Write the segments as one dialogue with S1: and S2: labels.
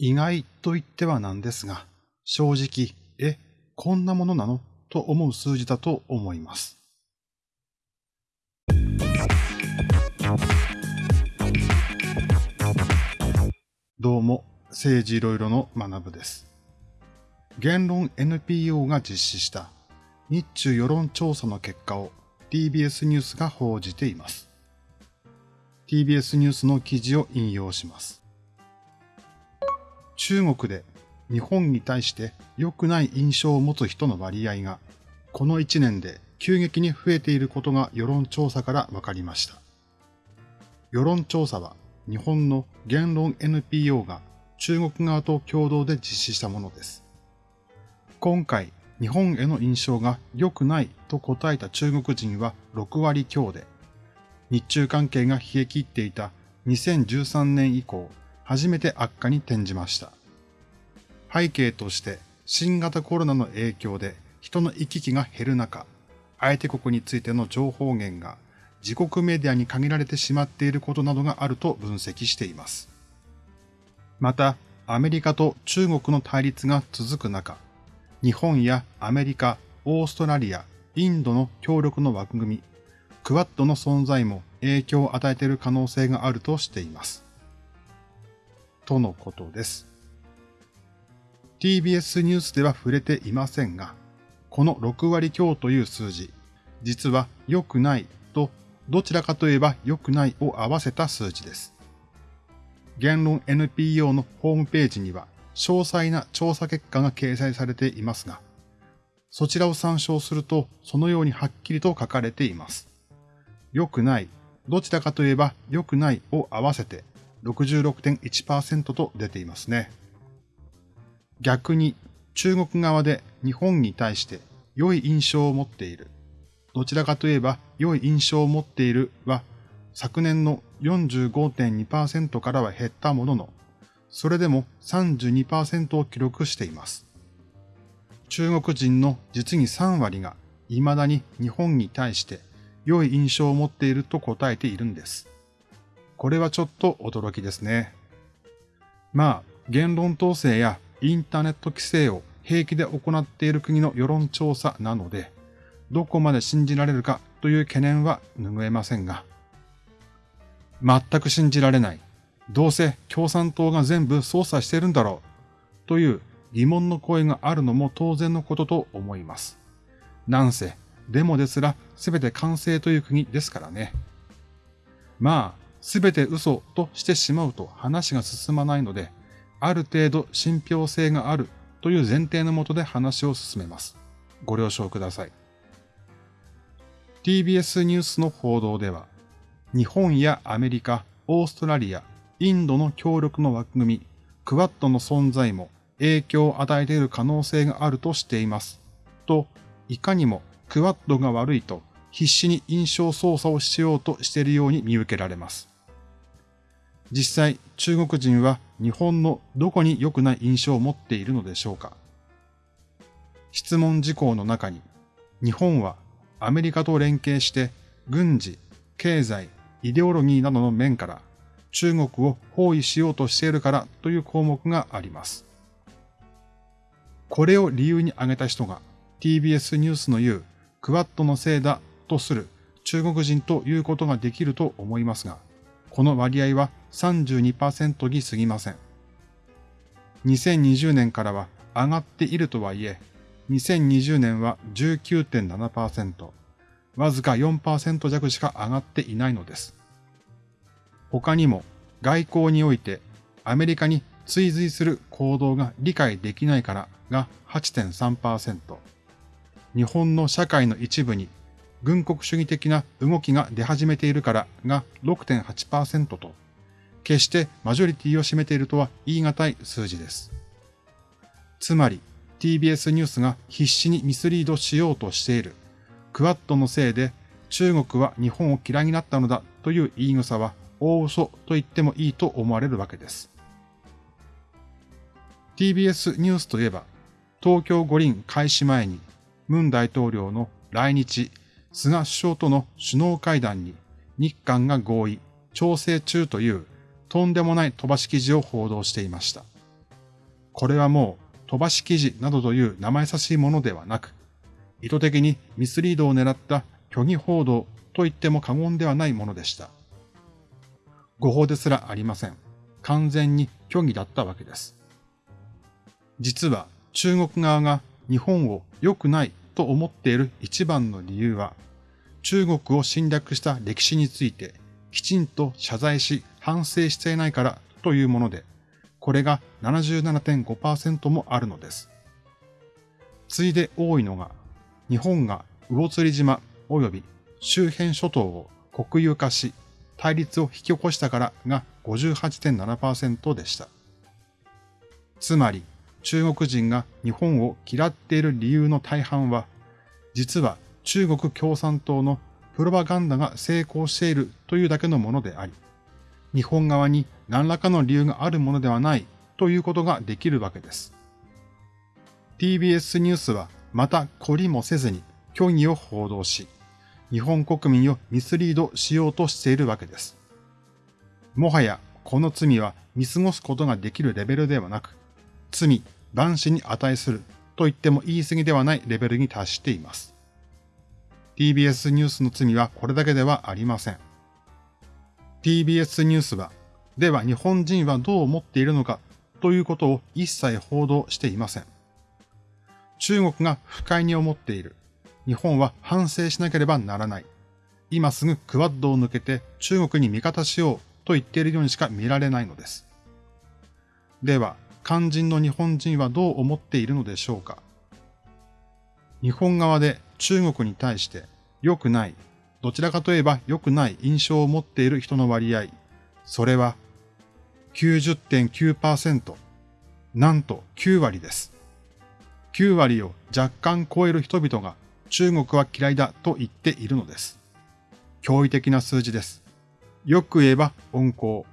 S1: 意外と言ってはなんですが、正直、え、こんなものなの？と思う数字だと思います。どうも、政治いろいろの学部です。言論 NPO が実施した日中世論調査の結果を TBS ニュースが報じています。TBS ニュースの記事を引用します。中国で日本に対して良くない印象を持つ人の割合がこの1年で急激に増えていることが世論調査から分かりました。世論調査は日本の言論 NPO が中国側と共同で実施したものです。今回、日本への印象が良くないと答えた中国人は6割強で、日中関係が冷え切っていた2013年以降、初めて悪化に転じました。背景として新型コロナの影響で人の行き来が減る中、相手国についての情報源が自国メディアに限られてしまっていることなどがあると分析しています。また、アメリカと中国の対立が続く中、日本やアメリカ、オーストラリア、インドの協力の枠組み、クワッドの存在も影響を与えている可能性があるとしています。とのことです。TBS ニュースでは触れていませんが、この6割強という数字、実は良くないと、どちらかといえば良くないを合わせた数字です。言論 NPO のホームページには詳細な調査結果が掲載されていますが、そちらを参照するとそのようにはっきりと書かれています。良くない、どちらかといえば良くないを合わせて66.1%と出ていますね。逆に中国側で日本に対して良い印象を持っている。どちらかといえば良い印象を持っているは昨年の45.2%からは減ったものの、それでも32%を記録しています。中国人の実に3割が未だに日本に対して良い印象を持っていると答えているんです。これはちょっと驚きですね。まあ、言論統制やインターネット規制を平気で行っている国の世論調査なので、どこまで信じられるかという懸念は拭えませんが、全く信じられない。どうせ共産党が全部操作してるんだろう。という疑問の声があるのも当然のことと思います。なんせ、デモですら全て完成という国ですからね。まあ、全て嘘としてしまうと話が進まないので、ある程度信憑性があるという前提のもとで話を進めます。ご了承ください。TBS ニュースの報道では、日本やアメリカ、オーストラリア、インドの協力の枠組み、クワッドの存在も影響を与えている可能性があるとしています。と、いかにもクワッドが悪いと必死に印象操作をしようとしているように見受けられます。実際、中国人は日本のどこに良くない印象を持っているのでしょうか？質問事項の中に、日本はアメリカと連携して軍事、経済、イデオロギーなどの面から中国を包囲しようとしているからという項目があります。これを理由に挙げた人が TBS ニュースの言うクワッドのせいだとする中国人ということができると思いますが、この割合は32%に過ぎません。2020年からは上がっているとはいえ、2020年は19.7%、わずか4%弱しか上がっていないのです。他にも外交においてアメリカに追随する行動が理解できないからが8.3%、日本の社会の一部に軍国主義的な動きが出始めているからが6.8%と、決してマジョリティを占めているとは言い難い数字です。つまり TBS ニュースが必死にミスリードしようとしているクワッドのせいで中国は日本を嫌いになったのだという言い草は大嘘と言ってもいいと思われるわけです。TBS ニュースといえば、東京五輪開始前に、ムン大統領の来日、菅首相との首脳会談に日韓が合意、調整中というとんでもない飛ばし記事を報道していました。これはもう飛ばし記事などという生優しいものではなく、意図的にミスリードを狙った虚偽報道と言っても過言ではないものでした。誤報ですらありません。完全に虚偽だったわけです。実は中国側が日本を良くないと思っている一番の理由は、中国を侵略した歴史についてきちんと謝罪し反省していないからというもので、これが77.5%もあるのです。次いで多いのが、日本が魚釣島及び周辺諸島を国有化し、対立を引き起こしたからが58.7%でした。つまり、中国人が日本を嫌っている理由の大半は、実は中国共産党のプロパガンダが成功しているというだけのものであり、日本側に何らかの理由があるものではないということができるわけです。TBS ニュースはまた懲りもせずに虚偽を報道し、日本国民をミスリードしようとしているわけです。もはやこの罪は見過ごすことができるレベルではなく、罪、万死に値すると言っても言い過ぎではないレベルに達しています。TBS ニュースの罪はこれだけではありません。TBS ニュースは、では日本人はどう思っているのかということを一切報道していません。中国が不快に思っている。日本は反省しなければならない。今すぐクワッドを抜けて中国に味方しようと言っているようにしか見られないのです。では、肝心の日本人はどう思っているのでしょうか日本側で中国に対して良くない、どちらかといえば良くない印象を持っている人の割合、それは90.9%、なんと9割です。9割を若干超える人々が中国は嫌いだと言っているのです。驚異的な数字です。よく言えば温厚、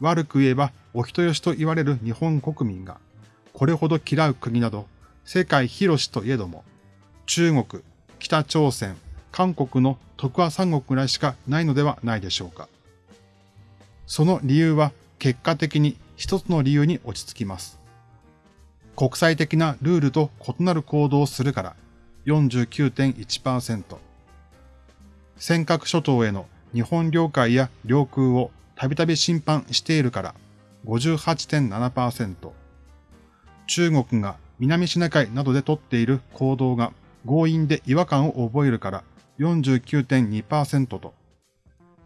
S1: 悪く言えばお人よしと言われる日本国民が、これほど嫌う国など、世界広しといえども、中国、北朝鮮、韓国の徳和三国ぐらいしかないのではないでしょうか。その理由は結果的に一つの理由に落ち着きます。国際的なルールと異なる行動をするから49.1%。尖閣諸島への日本領海や領空をたびたび侵犯しているから58.7%。中国が南シナ海などで取っている行動が強引で違和感を覚えるから49.2%と、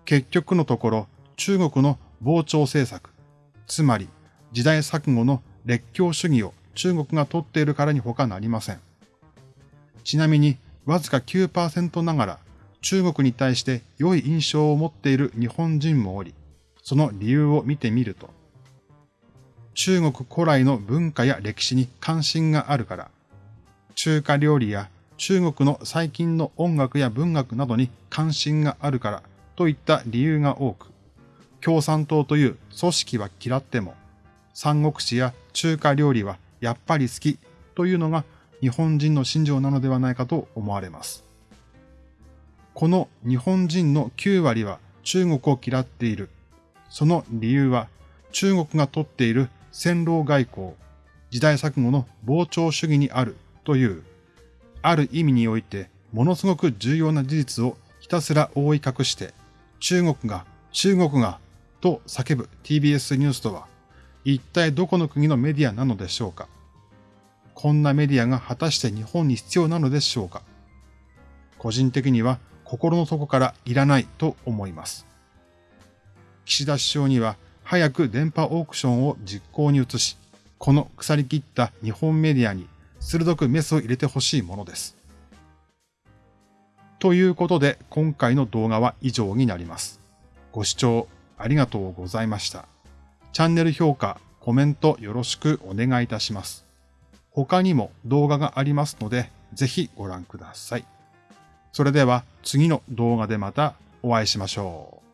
S1: 結局のところ中国の膨張政策、つまり時代錯誤の列強主義を中国が取っているからに他なりません。ちなみに、わずか9%ながら、中国に対して良い印象を持っている日本人もおり、その理由を見てみると、中国古来の文化や歴史に関心があるから、中華料理や中国の最近の音楽や文学などに関心があるからといった理由が多く、共産党という組織は嫌っても、三国志や中華料理はやっぱり好きというのが日本人の心情なのではないかと思われます。この日本人の9割は中国を嫌っている。その理由は中国がとっている戦狼外交、時代錯誤の膨張主義にあるという、ある意味においてものすごく重要な事実をひたすら覆い隠して、中国が、中国が、と叫ぶ TBS ニュースとは、一体どこの国のメディアなのでしょうか？こんなメディアが果たして日本に必要なのでしょうか？個人的には心の底からいらないと思います。岸田首相には早く電波オークションを実行に移し、この腐り切った日本メディアに鋭くメスを入れてほしいものです。ということで今回の動画は以上になります。ご視聴ありがとうございました。チャンネル評価、コメントよろしくお願いいたします。他にも動画がありますので、ぜひご覧ください。それでは次の動画でまたお会いしましょう。